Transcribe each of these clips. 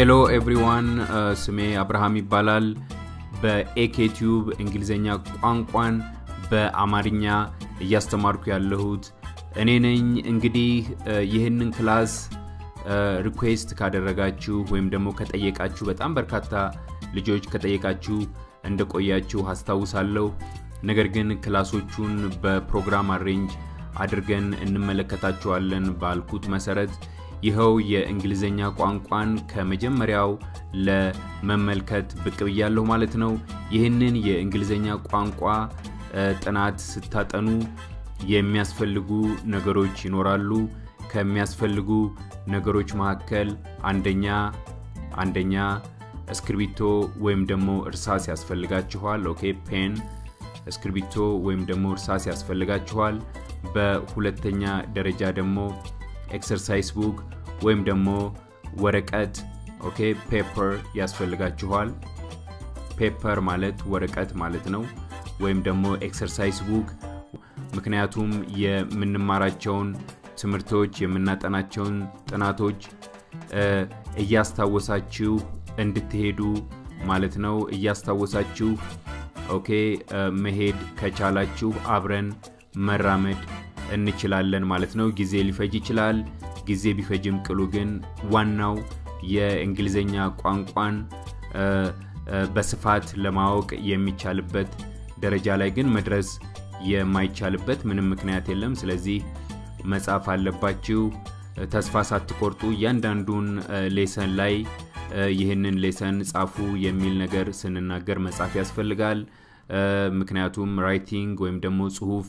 Hello everyone ስሜ አብርሃም ይባላል። በኤኬቲዩብ እንግሊዝኛ ቋንቋን በአማርኛ እያስተማርኩ ያለሁት እኔ ነኝ። እንግዲህ ይህንን class request ካደረጋችሁ ወይም ደግሞ ከጠየቃችሁ በጣም በርካታ ልጆች ከጠየቃችሁ እንደቆያችሁ አስታውሳለሁ። ነገር ግን class ኦቹን በፕሮግራም arrange አድርገን እንመለከታቸዋለን ባልኩት መሰረት ይኸው የእንግሊዝኛ ቋንቋን ከመጀመሪያው ለመመልከት ብቅ ብያለሁ ማለት ነው። ይህንን የእንግሊዝኛ ቋንቋ ጥናት ስታጠኑ የሚያስፈልጉ ነገሮች ይኖራሉ። ከሚያስፈልጉ ነገሮች መካከል አንደኛ አንደኛ እስክርቢቶ ወይም ደግሞ እርሳስ ያስፈልጋችኋል። Okay pen፣ እስክርቢቶ ወይም ደግሞ እርሳስ ያስፈልጋችኋል። በሁለተኛ ደረጃ ደግሞ exercise book ወይም ደግሞ ወረቀት okay paper ያስፈልጋችኋል። Paper ማለት ወረቀት ማለት ነው። ወይም ደግሞ exercise book ምክንያቱም የምንማራቸውን ትምህርቶች የምናጠናቸውን ጥናቶች እያስታወሳችሁ እንድትሄዱ ማለት ነው። እያስታወሳችሁ Okay መሄድ ከቻላችሁ አብረን መራመድ እንችላለን ማለት ነው። ጊዜ ሊፈጅ ይችላል። ጊዜ ቢፈጅም ቅሉ ግን ዋናው የእንግሊዝኛ ቋንቋን በስፋት ለማወቅ የሚቻልበት ደረጃ ላይ ግን መድረስ የማይቻልበት ምንም ምክንያት የለም። ስለዚህ መጻፍ አለባችሁ። ተስፋ ሳትቆርጡ እያንዳንዱን lesson ላይ ይህንን lesson ጻፉ የሚል ነገር ስንናገር መጻፍ ያስፈልጋል። ምክንያቱም writing ወይም ደግሞ ጽሁፍ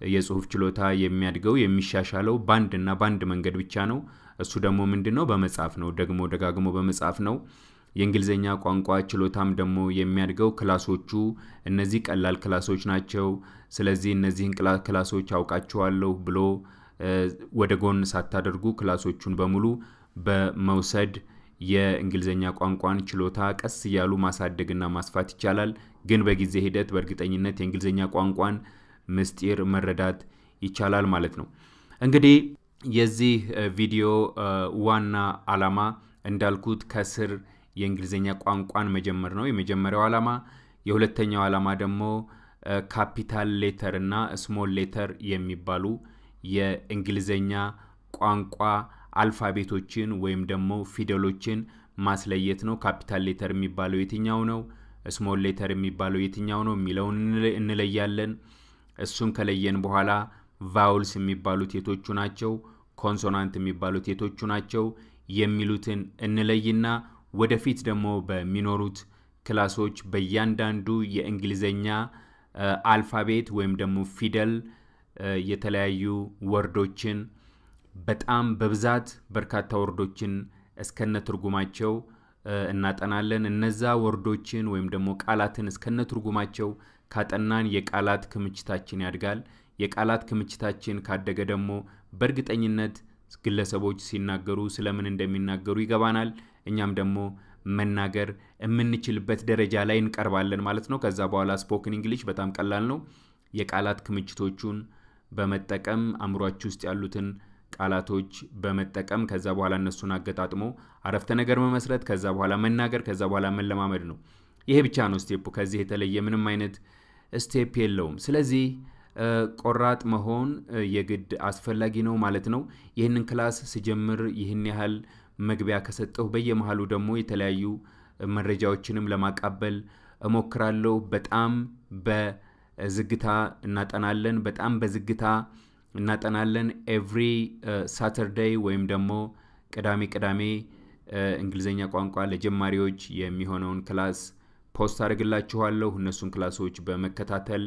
የጽሁፍ ችሎታ የሚያድገው የሚሻሻለው በአንድ እና በአንድ መንገድ ብቻ ነው። እሱ ደግሞ ምንድን ነው? በመጻፍ ነው። ደግሞ ደጋግሞ በመጻፍ ነው። የእንግሊዝኛ ቋንቋ ችሎታም ደግሞ የሚያድገው class ኦቹ እነዚህ ቀላል class ኦች ናቸው። ስለዚህ እነዚህን class ኦች አውቃቸዋለሁ ብሎ ወደ ጎን ሳታደርጉ ክላሶቹን በሙሉ በመውሰድ የእንግሊዝኛ ቋንቋን ችሎታ ቀስ እያሉ ማሳደግና ማስፋት ይቻላል። ግን በጊዜ ሂደት በእርግጠኝነት የእንግሊዝኛ ቋንቋን ምስጢር መረዳት ይቻላል ማለት ነው። እንግዲህ የዚህ ቪዲዮ ዋና ዓላማ እንዳልኩት ከስር የእንግሊዝኛ ቋንቋን መጀመር ነው የመጀመሪያው ዓላማ። የሁለተኛው ዓላማ ደግሞ Capital letter እና small letter የሚባሉ የእንግሊዝኛ ቋንቋ alphabet ኦችን ወይም ደግሞ ፊደሎችን ማስለየት ነው። Capital letter የሚባለው የትኛው ነው፣ small letter የሚባለው የትኛው ነው የሚለውን እንለያለን። እሱን ከለየን በኋላ vowels የሚባሉት የትኞቹ ናቸው፣ consonant የሚባሉት የትኞቹ ናቸው የሚሉትን እንለይና ወደፊት ደግሞ በሚኖሩት class ኦች በእያንዳንዱ የእንግሊዝኛ alphabet ወይም ደግሞ ፊደል የተለያዩ word ኦችን በጣም በብዛት በርካታ word ኦችን እስከነ ትርጉማቸው እናጠናለን። እነዛ word ኦችን ወይም ደግሞ ቃላትን እስከነ ትርጉማቸው ካጠናን የቃላት ክምችታችን ያድጋል። የቃላት ክምችታችን ካደገ ደግሞ በእርግጠኝነት ግለሰቦች ሲናገሩ ስለምን እንደሚናገሩ ይገባናል። እኛም ደግሞ መናገር የምንችልበት ደረጃ ላይ እንቀርባለን ማለት ነው። ከዛ በኋላ spoken English በጣም ቀላል ነው። የቃላት ክምችቶቹን በመጠቀም አእምሯችሁ ውስጥ ያሉትን ቃላቶች በመጠቀም ከዛ በኋላ እነሱን አገጣጥሞ አረፍተ ነገር መመስረት፣ ከዛ በኋላ መናገር፣ ከዛ በኋላ መለማመድ ነው። ይሄ ብቻ ነው step ኡ። ከዚህ የተለየ ምንም አይነት step የለውም። ስለዚህ ቆራጥ መሆን የግድ አስፈላጊ ነው ማለት ነው። ይህንን class ስጀምር ይህን ያህል መግቢያ ከሰጠሁ በየመሃሉ ደግሞ የተለያዩ መረጃዎችንም ለማቀበል እሞክራለሁ። በጣም በዝግታ እናጠናለን። በጣም በዝግታ እናጠናለን። Every Saturday ወይም ደግሞ ቅዳሜ ቅዳሜ እንግሊዝኛ ቋንቋ ለጀማሪዎች የሚሆነውን class post አድርግላችኋለሁ። እነሱን class ኦች በመከታተል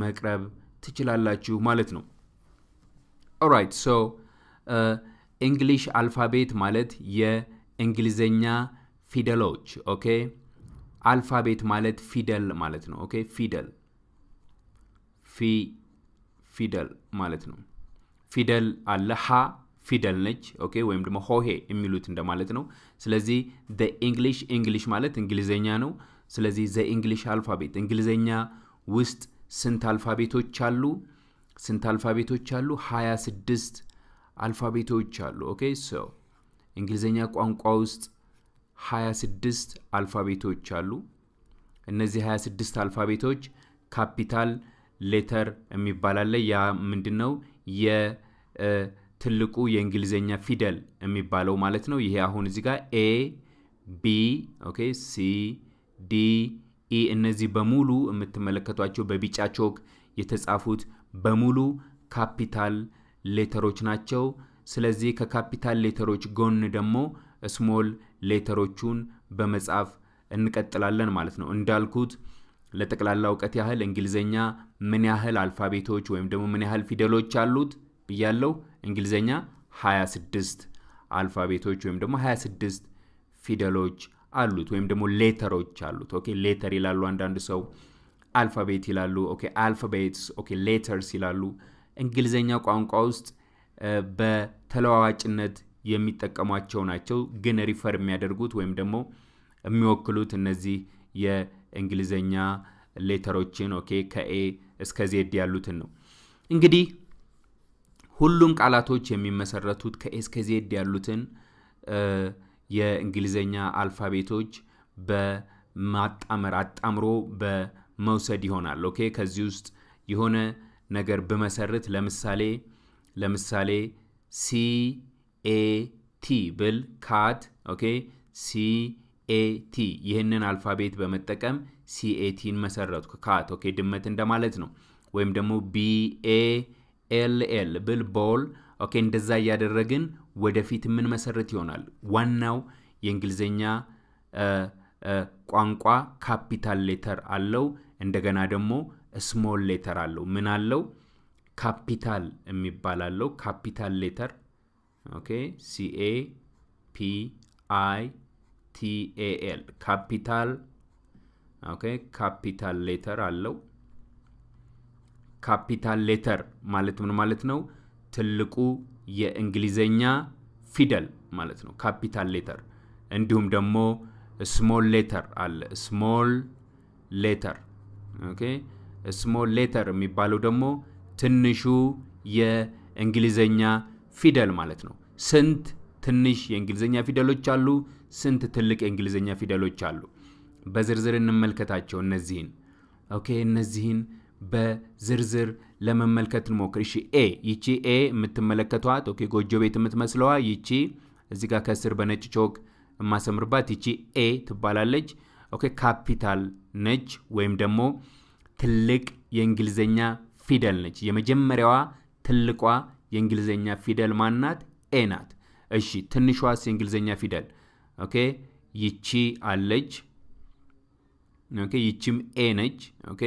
መቅረብ ትችላላችሁ ማለት ነው። Alright so English alphabet ማለት የእንግሊዝኛ ፊደሎች okay። Alphabet ማለት ፊደል ማለት ነው። Okay ፊደል ፊ ፊደል ማለት ነው። ፊደል አለ ሀ ፊደል ነች። Okay ወይም ደግሞ ሆሄ የሚሉት እንደማለት ነው። ስለዚህ the English English ማለት እንግሊዘኛ ነው። ስለዚህ the English alphabet እንግሊዘኛ ውስጥ ስንት alphabet ኦች አሉ? ስንት alphabet ኦች አሉ? 26 alphabet ኦች አሉ። Okay so እንግሊዝኛ ቋንቋ ውስጥ 26 alphabet ኦች አሉ። እነዚህ 26 alphabet ኦች capital letter የሚባል አለ። ያ ምንድን ነው? የትልቁ የእንግሊዝኛ ፊደል የሚባለው ማለት ነው። ይሄ አሁን እዚህ ጋር A B okay C D E እነዚህ በሙሉ የምትመለከቷቸው በቢጫ ቾክ የተጻፉት በሙሉ capital letter ኦች ናቸው። ስለዚህ ከ capital letter ኦች ጎን ደግሞ small letter ኦቹን በመጻፍ እንቀጥላለን ማለት ነው። እንዳልኩት ለጠቅላላ እውቀት ያህል እንግሊዘኛ ምን ያህል alphabet ኦች ወይም ደግሞ ምን ያህል ፊደሎች አሉት ብያለው። እንግሊዘኛ 26 alphabet ኦች ወይም ደግሞ 26 ፊደሎች አሉት ወይም ደግሞ letter ኦች አሉት። okay letter ይላሉ አንዳንድ ሰው alphabet ይላሉ። okay alphabets፣ okay letters ይላሉ። እንግሊዘኛ ቋንቋ ውስጥ በተለዋዋጭነት የሚጠቀሟቸው ናቸው። ግን refer የሚያደርጉት ወይም ደግሞ የሚወክሉት እነዚህ የእንግሊዘኛ letter ኦችን okay ከ A እስከ Z ያሉትን ነው። እንግዲህ ሁሉም ቃላቶች የሚመሰረቱት ከ A እስከ Z ያሉትን የእንግሊዘኛ alphabet ኦች በማጣመር አጣምሮ በመውሰድ ይሆናል። okay? ከዚህ ውስጥ የሆነ ነገር ብመሰርት ለምሳሌ ለምሳሌ C A T ብል cat። okay? C A T ይህንን alphabet በመጠቀም CAT ን መሰረትኩ። cat። okay? ድመት እንደማለት ነው። ወይም ደግሞ B A L L ብል ball። okay? እንደዛ እያደረግን ወደፊት የምንመሰረት ይሆናል። ዋናው የእንግሊዝኛ ቋንቋ capital letter አለው። እንደገና ደግሞ small letter አለው። ምን አለው? ካፒታል የሚባል አለው። capital letter okay C A P I T A L capital okay capital letter አለው። capital letter ማለት ምን ማለት ነው? ትልቁ የእንግሊዘኛ ፊደል ማለት ነው። capital letter እንዲሁም ደግሞ small letter አለ። small letter okay small letter የሚባለው ደግሞ ትንሹ የእንግሊዘኛ ፊደል ማለት ነው። ስንት ትንሽ የእንግሊዘኛ ፊደሎች አሉ? ስንት ትልቅ የእንግሊዘኛ ፊደሎች አሉ? በዝርዝር እንመልከታቸው እነዚህን። okay እነዚህን በዝርዝር ለመመልከት እንሞክር። እሺ A ይቺ A የምትመለከቷት okay ጎጆ ቤት የምትመስለዋ ይቺ እዚህ ጋር ከስር በነጭ chalk የማሰምርባት ይቺ A ትባላለች። okay capital ነች ወይም ደግሞ ትልቅ የእንግሊዘኛ ፊደል ነች። የመጀመሪያዋ ትልቋ የእንግሊዘኛ ፊደል ማናት? A ናት። እሺ ትንሿስ የእንግሊዘኛ ፊደል okay ይቺ አለች። okay ይቺም A ነች። okay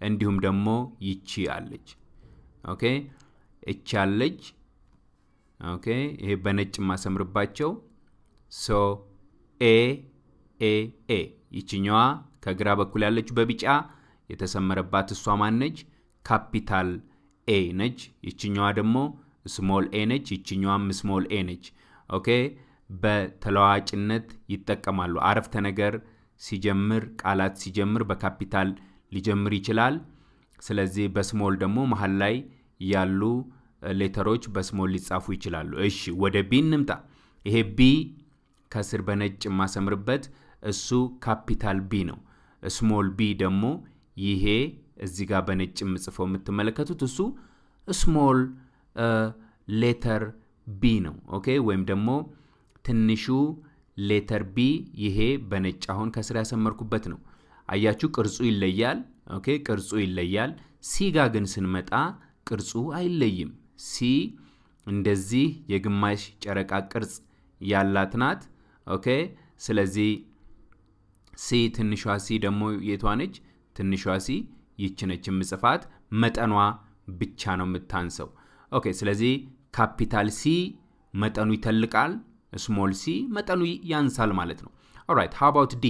እንዲሁም ደግሞ ይቺ አለች። okay እቺ አለች። okay ይሄ በነጭ የማሰምርባቸው so A A A ይችኛዋ ከግራ በኩል ያለችው በቢጫ የተሰመረባት እሷ ማነች? capital A ነች። ይችኛዋ ደግሞ small A ነች። ይችኛዋም small A ነች። okay በተለዋዋጭነት ይጠቀማሉ። አረፍተ ነገር ሲጀምር ቃላት ሲጀምር በካፒታል ሊጀምር ይችላል። ስለዚህ በ small ደግሞ መሀል ላይ ያሉ letter ኦች በ small ሊጻፉ ይችላሉ። እሺ ወደ B እንምጣ። ይሄ B ከስር በነጭ የማሰምርበት እሱ capital B ነው። small B ደግሞ ይሄ እዚህ ጋር በነጭ የምጽፈው የምትመለከቱት እሱ small letter B ነው። okay ወይም ደግሞ ትንሹ letter B ይሄ በነጭ አሁን ከስር ያሰመርኩበት ነው። አያችሁ ቅርጹ ይለያል። okay ቅርጹ ይለያል። C ጋ ግን ስንመጣ ቅርጹ አይለይም። C እንደዚህ የግማሽ ጨረቃ ቅርጽ ያላት ናት። okay ስለዚህ C ትንሿ C ደግሞ የቷ ነች? ትንሿ C ይች ነች የምጽፋት። መጠኗ ብቻ ነው የምታንሰው። okay ስለዚህ capital C መጠኑ ይተልቃል፣ small C መጠኑ ያንሳል ማለት ነው። alright how about D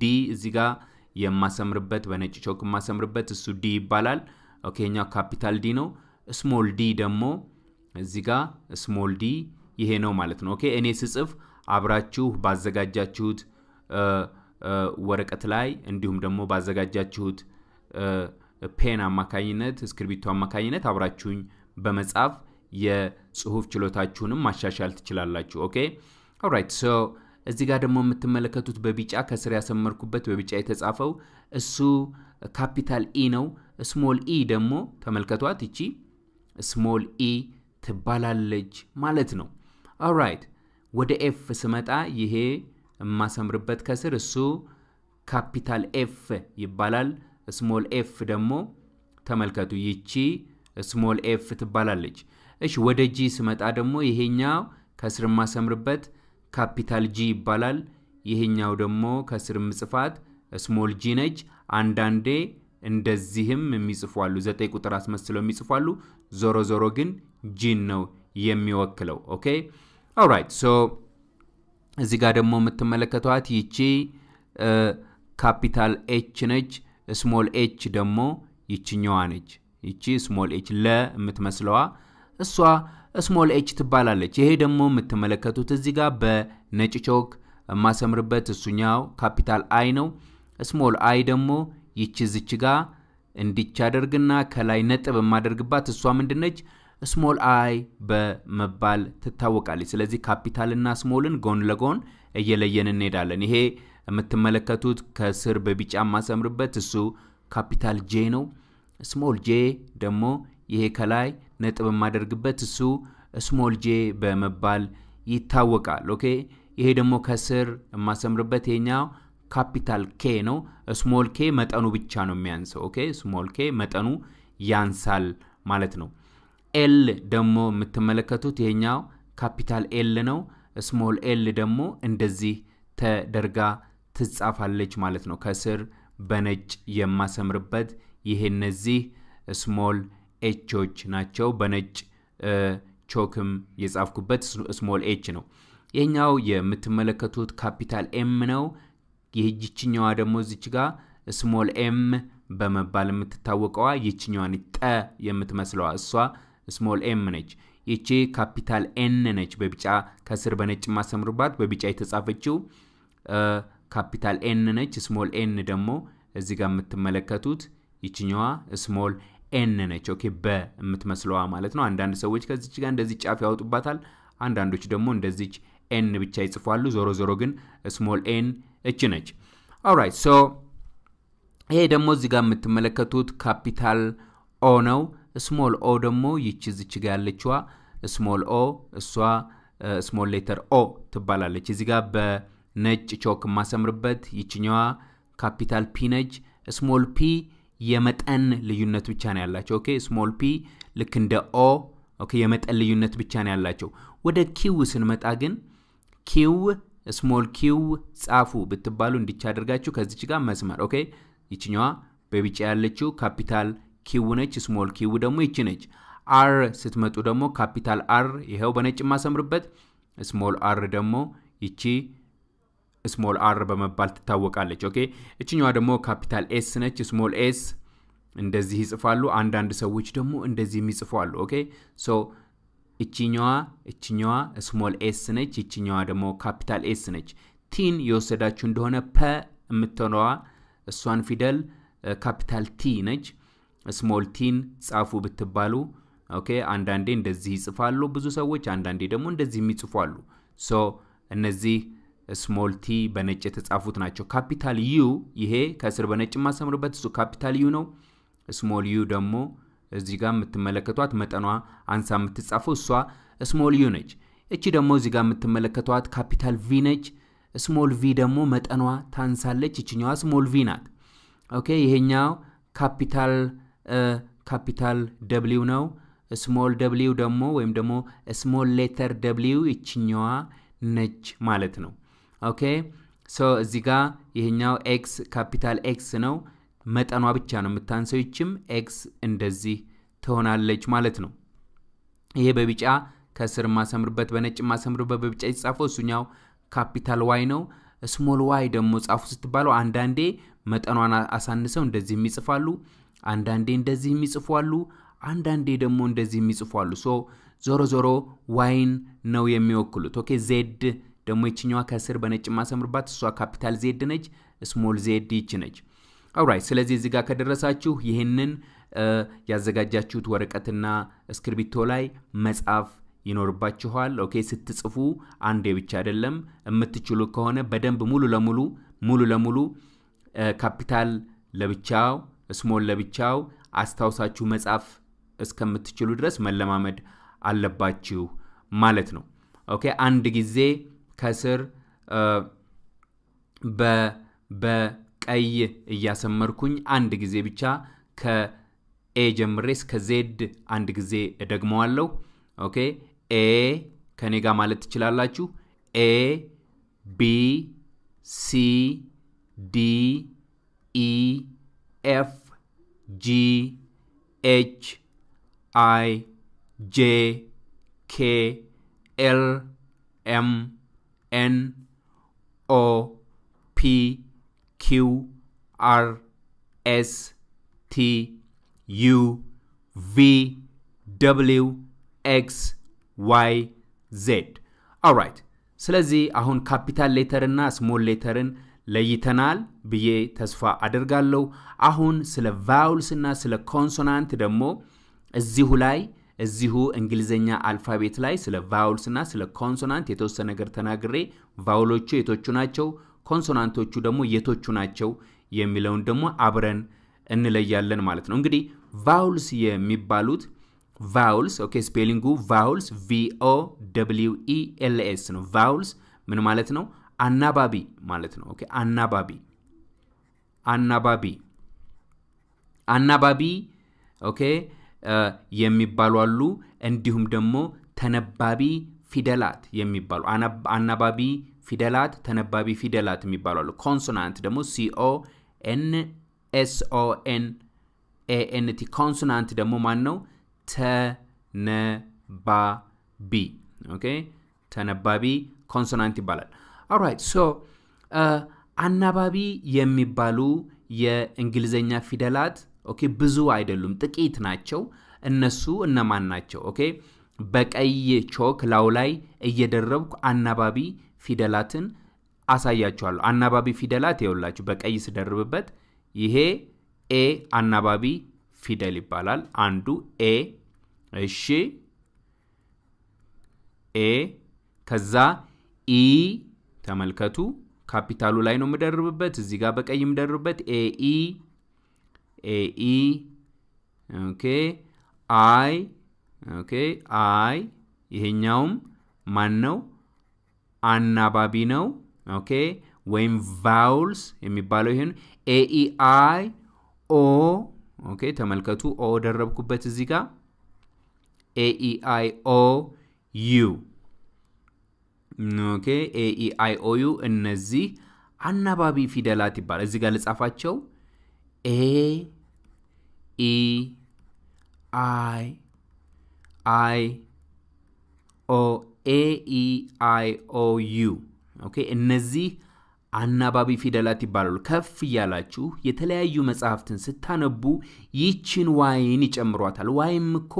D እዚህ ጋር የማሰምርበት በነጭ chalk የማሰምርበት እሱ D ይባላል። okay ኛው capital D ነው። small D ደግሞ እዚህ ጋር small D ይሄ ነው ማለት ነው። okay እኔ ስጽፍ አብራችሁ ባዘጋጃችሁት ወረቀት ላይ እንዲሁም ደግሞ ባዘጋጃችሁት pen አማካኝነት እስክርቢቶ አማካኝነት አብራችሁኝ በመጻፍ የጽሁፍ ችሎታችሁንም ማሻሻል ትችላላችሁ። okay alright so እዚህ ጋር ደግሞ የምትመለከቱት በቢጫ ከስር ያሰመርኩበት በቢጫ የተጻፈው እሱ capital E ነው። small E ደግሞ ተመልከቷት፣ ይቺ small E ትባላለች ማለት ነው። alright ወደ F ስመጣ ይሄ የማሰምርበት ከስር እሱ capital F ይባላል። small F ደግሞ ተመልከቱ፣ ይቺ small F ትባላለች። እሺ ወደ G ስመጣ ደግሞ ይሄኛው ከስር የማሰምርበት capital G ይባላል። ይሄኛው ደግሞ ከስር ምጽፋት small G ነች። አንዳንዴ እንደዚህም የሚጽፉ አሉ፣ ዘጠኝ ቁጥር አስመስለው የሚጽፉ አሉ። ዞሮ ዞሮ ግን G ን ነው የሚወክለው። okay alright so እዚህ ጋር ደግሞ የምትመለከቷት ይቺ capital H ነች። small H ደግሞ ይችኛዋ ነች። ይቺ small H ለ የምትመስለዋ እሷ small H ትባላለች። ይሄ ደግሞ የምትመለከቱት እዚህ ጋር በነጭ ቾክ የማሰምርበት እሱኛው capital I ነው። small I ደግሞ ይቺ ዝች ጋ እንዲች አደርግና ከላይ ነጥብ የማደርግባት እሷ ምንድነች? small I በመባል ትታወቃለች። ስለዚህ capital ና small ን ጎን ለጎን እየለየን እንሄዳለን። ይሄ የምትመለከቱት ከስር በቢጫ የማሰምርበት እሱ capital J ነው። small J ደግሞ ይሄ ከላይ ነጥብ የማደርግበት እሱ small J በመባል ይታወቃል። okay ይሄ ደግሞ ከስር የማሰምርበት ይሄኛው capital K ነው። small K መጠኑ ብቻ ነው የሚያንሰው። okay small K መጠኑ ያንሳል ማለት ነው። L ደግሞ የምትመለከቱት ይሄኛው capital L ነው። small L ደግሞ እንደዚህ ተደርጋ ትጻፋለች ማለት ነው። ከስር በነጭ የማሰምርበት ይሄ እነዚህ small L ኦች ናቸው። በነጭ ቾክም የጻፍኩበት small L ነው። ይህኛው የምትመለከቱት capital M ነው። ይህችኛዋ ደግሞ እዚች ጋ small M በመባል የምትታወቀዋ ይችኛዋን ጠ የምትመስለዋ እሷ small M ነች። ይቺ capital N ነች። በቢጫ ከስር በነጭ ማሰምርባት በቢጫ የተጻፈችው capital N ነች። small N ደግሞ እዚህ ጋር የምትመለከቱት ይችኛዋ small N ነች። okay በ የምትመስለዋ ማለት ነው። አንዳንድ ሰዎች ከዚች ጋር እንደዚህ ጫፍ ያወጡባታል። አንዳንዶች ደግሞ እንደዚች N ብቻ ይጽፏሉ። ዞሮ ዞሮ ግን small N እች ነች። alright so ይሄ ደግሞ እዚህ ጋር የምትመለከቱት capital O ነው። small O ደግሞ ይቺ ዝች ጋ ያለችዋ small O እሷ small letter O ትባላለች። እዚህ ጋር በነጭ ቾክ የማሰምርበት ይችኛዋ capital P ነች። small P የመጠን ልዩነት ብቻ ነው ያላቸው። okay small P ልክ እንደ O okay የመጠን ልዩነት ብቻ ነው ያላቸው። ወደ Q ስንመጣ ግን Q small Q ጻፉ ብትባሉ እንዲቻ አድርጋችሁ ከዚች ጋር መስመር okay ይችኛዋ በቢጫ ያለችው capital Q ነች። small Q ደግሞ ይቺ ነች። R ስትመጡ ደግሞ capital R ይኸው በነጭ የማሰምርበት፣ small R ደግሞ ይቺ small R በመባል ትታወቃለች። okay እችኛዋ ደግሞ capital S ነች። small S እንደዚህ ይጽፋሉ። አንዳንድ ሰዎች ደግሞ እንደዚህ የሚጽፉ አሉ። okay so እችኛዋ እችኛዋ small S ነች። ይችኛዋ ደግሞ capital S ነች። T ን የወሰዳችሁ እንደሆነ ፐ የምትሆነዋ እሷን ፊደል capital T ነች። small T ን ጻፉ ብትባሉ okay አንዳንዴ እንደዚህ ይጽፋሉ ብዙ ሰዎች፣ አንዳንዴ ደግሞ እንደዚህ የሚጽፉ so እነዚህ small T በነጭ የተጻፉት ናቸው። capital U ይሄ ከስር በነጭ የማሰምርበት እሱ capital U ነው። small U ደግሞ እዚህ ጋር የምትመለከቷት መጠኗ አንሳ የምትጻፈው እሷ small U ነች። እቺ ደግሞ እዚህ ጋር የምትመለከቷት capital V ነች። small V ደግሞ መጠኗ ታንሳለች። ይችኛዋ small V ናት። okay ይሄኛው capital capital W ነው። small W ደግሞ ወይም ደግሞ small letter W ይችኛዋ ነች ማለት ነው። okay so እዚህ ጋር ይሄኛው X capital X ነው። መጠኗ ብቻ ነው የምታንሰው። ይችም X እንደዚህ ትሆናለች ማለት ነው። ይሄ በቢጫ ከስር ማሰምርበት በነጭ ማሰምርበት በቢጫ የተጻፈው እሱኛው capital Y ነው። small Y ደግሞ ጻፉ ስትባለው አንዳንዴ መጠኗን አሳንሰው እንደዚህ የሚጽፋሉ፣ አንዳንዴ እንደዚህ የሚጽፉ አሉ፣ አንዳንዴ ደግሞ እንደዚህ የሚጽፉ አሉ። so ዞሮ ዞሮ Y ን ነው የሚወክሉት። okay Z ደግሞ ይችኛዋ ከስር በነጭ ማሰምርባት እሷ capital Z ነች። small Z ይች ነች። alright ስለዚህ እዚህ ጋር ከደረሳችሁ ይህንን ያዘጋጃችሁት ወረቀትና እስክርቢቶ ላይ መጻፍ ይኖርባችኋል። okay ስትጽፉ አንዴ ብቻ አይደለም። የምትችሉ ከሆነ በደንብ ሙሉ ለሙሉ ሙሉ ለሙሉ ካፒታል ለብቻው small ለብቻው አስታውሳችሁ መጻፍ እስከምትችሉ ድረስ መለማመድ አለባችሁ ማለት ነው። okay አንድ ጊዜ ከስር በቀይ እያሰመርኩኝ አንድ ጊዜ ብቻ ከ A ጀምሬ እስከ Z አንድ ጊዜ እደግመዋለሁ። okay A ከኔ ጋር ማለት ትችላላችሁ። A B C D E F G H I J K L M N O P Q R S T U V W X Y Z alright። ስለዚህ አሁን capital letter እና small letter ን ለይተናል ብዬ ተስፋ አደርጋለሁ። አሁን ስለ vowels እና ስለ consonant ደግሞ እዚሁ ላይ እዚሁ እንግሊዝኛ alphabet ላይ ስለ vowels እና ስለ consonant የተወሰነ ነገር ተናግሬ vowel ኦቹ የትኞቹ ናቸው፣ consonant ኦቹ ደግሞ የትኞቹ ናቸው የሚለውን ደግሞ አብረን እንለያለን ማለት ነው። እንግዲህ vowels የሚባሉት vowels okay፣ spelling ኡ vowels V O W E L S ነው። vowels ምን ማለት ነው? አናባቢ ማለት ነው። okay፣ አናባቢ አናባቢ አናባቢ okay የሚባሉ አሉ። እንዲሁም ደግሞ ተነባቢ ፊደላት የሚባሉ አናባቢ ፊደላት፣ ተነባቢ ፊደላት የሚባሉ አሉ። consonant ደግሞ C O N S O N A N T consonant ደግሞ ማን ነው? ተነባቢ OK፣ ተነባቢ consonant ይባላል። Alright so አናባቢ የሚባሉ የእንግሊዝኛ ፊደላት OK ብዙ አይደሉም፣ ጥቂት ናቸው። እነሱ እነማን ናቸው? OK በቀይ ቾክ ላዩ ላይ እየደረብኩ አናባቢ ፊደላትን አሳያችኋለሁ። አናባቢ ፊደላት ይኸውላችሁ በቀይ ስደርብበት ይሄ A አናባቢ ፊደል ይባላል። አንዱ A እሺ፣ A ከዛ E ተመልከቱ፣ ካፒታሉ ላይ ነው የምደርብበት። እዚህ ጋር በቀይ የምደርብበት A E A E OK I OK I ይሄኛውም ማን ነው? አናባቢ ነው። OK ወይም vowels የሚባለው ይሄን A E I O OK ተመልከቱ፣ O ደረብኩበት እዚህ ጋር። A E I O U OK A E I O U እነዚህ አናባቢ ፊደላት ይባላል። እዚህ ጋር ልጻፋቸው A E I I O A E I O U OK እነዚህ አናባቢ ፊደላት ይባላሉ። ከፍ እያላችሁ የተለያዩ መጽሐፍትን ስታነቡ ይችን Y ን ይጨምሯታል። Y ም እኮ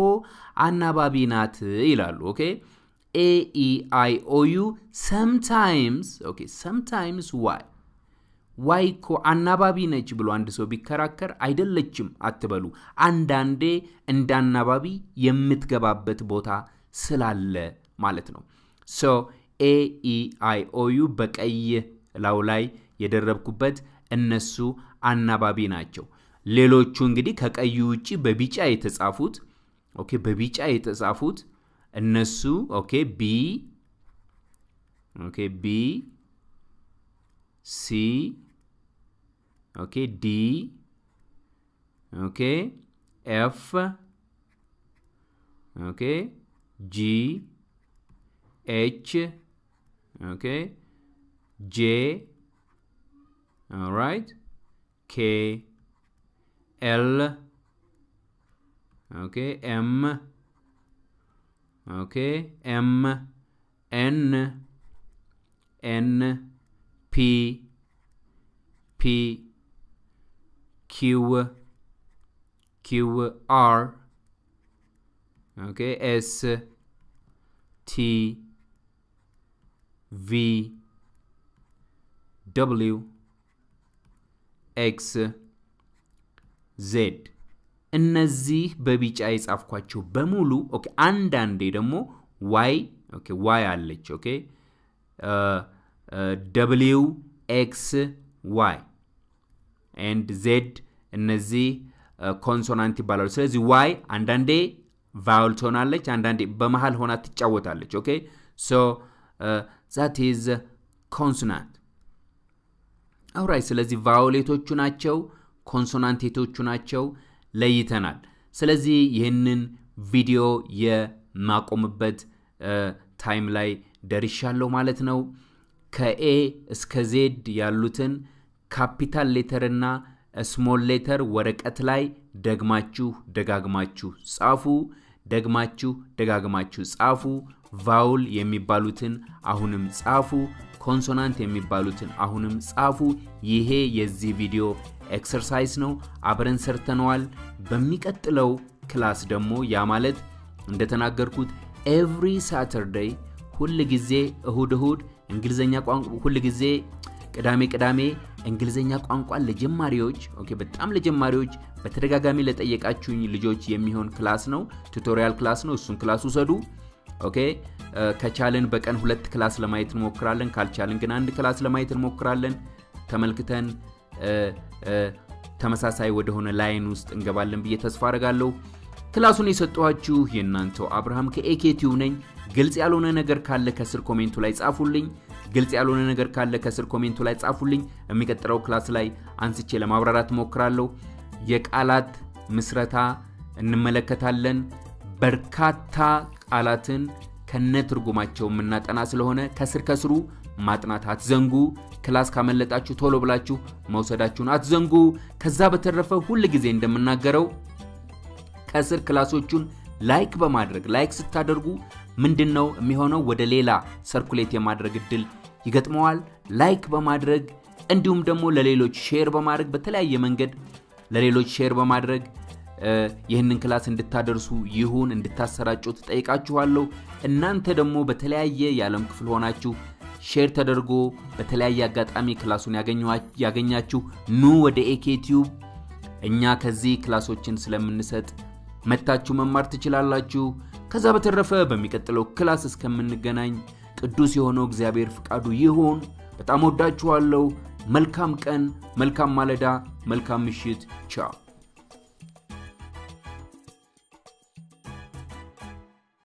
አናባቢ ናት ይላሉ። OK A E I O U sometimes OK sometimes Y Y እኮ አናባቢ ነች ብሎ አንድ ሰው ቢከራከር አይደለችም አትበሉ። አንዳንዴ እንደ አናባቢ የምትገባበት ቦታ ስላለ ማለት ነው። So A E I O U በቀይ ላዩ ላይ የደረብኩበት እነሱ አናባቢ ናቸው። ሌሎቹ እንግዲህ ከቀዩ ውጭ በቢጫ የተጻፉት OK፣ በቢጫ የተጻፉት እነሱ OK B OK B C ኦኬ ዲ ኦኬ ኤፍ ኦኬ ጂ ኤች ኦኬ ጄ ኦራይት ኬ ኤል ኦኬ ኤም ኦኬ ኤም ኤን N P P Q Q R OK S T V W X Z እነዚህ በቢጫ የጻፍኳቸው በሙሉ OK። አንዳንዴ ደግሞ Y OK Y አለች OK W X Y and Z እነዚህ consonant ይባላሉ። ስለዚህ Y አንዳንዴ vowel ትሆናለች አንዳንዴ በመሀል ሆና ትጫወታለች። OK? So that is consonant። Alright ስለዚህ vowel ኦቹ ናቸው consonant ኦቹ ናቸው ለይተናል። ስለዚህ ይህንን ቪዲዮ የማቆምበት time ላይ ደርሻለሁ ማለት ነው ከ A እስከ Z ያሉትን capital letter እና small letter ወረቀት ላይ ደግማችሁ ደጋግማችሁ ጻፉ። ደግማችሁ ደጋግማችሁ ጻፉ። vowel የሚባሉትን አሁንም ጻፉ። consonant የሚባሉትን አሁንም ጻፉ። ይሄ የዚህ ቪዲዮ exercise ነው። አብረን ሰርተነዋል። በሚቀጥለው class ደግሞ ያ ማለት እንደተናገርኩት every Saturday ሁል ጊዜ እሁድ እሁድ እንግሊዝኛ ቋንቋ ሁል ጊዜ ቅዳሜ ቅዳሜ እንግሊዝኛ ቋንቋን ለጀማሪዎች OK በጣም ለጀማሪዎች በተደጋጋሚ ለጠየቃችሁኝ ልጆች የሚሆን class ነው tutorial class ነው። እሱን class ውሰዱ OK። ከቻልን በቀን ሁለት class ለማየት እንሞክራለን ካልቻልን ግን አንድ class ለማየት እንሞክራለን። ተመልክተን ተመሳሳይ ወደሆነ line ውስጥ እንገባለን ብዬ ተስፋ አደርጋለሁ። class ኡን የሰጠኋችሁ የእናንተው አብርሃም ከኤኬቲዩብ ነኝ። ግልጽ ያልሆነ ነገር ካለ ከስር comment ኡ ላይ ጻፉልኝ ግልጽ ያልሆነ ነገር ካለ ከስር comment ኡ ላይ ጻፉልኝ። የሚቀጥለው class ላይ አንስቼ ለማብራራት እሞክራለሁ የቃላት ምስረታ እንመለከታለን። በርካታ ቃላትን ከነ ትርጉማቸው የምናጠና ስለሆነ ከስር ከስሩ ማጥናት አትዘንጉ። class ካመለጣችሁ ቶሎ ብላችሁ መውሰዳችሁን አትዘንጉ። ከዛ በተረፈ ሁል ጊዜ እንደምናገረው ከስር class ኦቹን like በማድረግ like ስታደርጉ ምንድን ነው የሚሆነው? ወደ ሌላ circulate የማድረግ እድል ይገጥመዋል። like በማድረግ እንዲሁም ደግሞ ለሌሎች share በማድረግ በተለያየ መንገድ ለሌሎች share በማድረግ ይህንን class እንድታደርሱ ይሁን እንድታሰራጩ እጠይቃችኋለሁ እናንተ ደግሞ በተለያየ የዓለም ክፍል ሆናችሁ share ተደርጎ በተለያየ አጋጣሚ class ኡን ያገኛችሁ። ኑ ወደ ኤኬቲዩብ እኛ ከዚህ class ኦችን ስለምንሰጥ መታችሁ መማር ትችላላችሁ። ከዛ በተረፈ በሚቀጥለው class እስከምንገናኝ ቅዱስ የሆነው እግዚአብሔር ፍቃዱ ይሁን። በጣም እወዳችኋለሁ። መልካም ቀን መልካም ማለዳ መልካም ምሽት። ቻው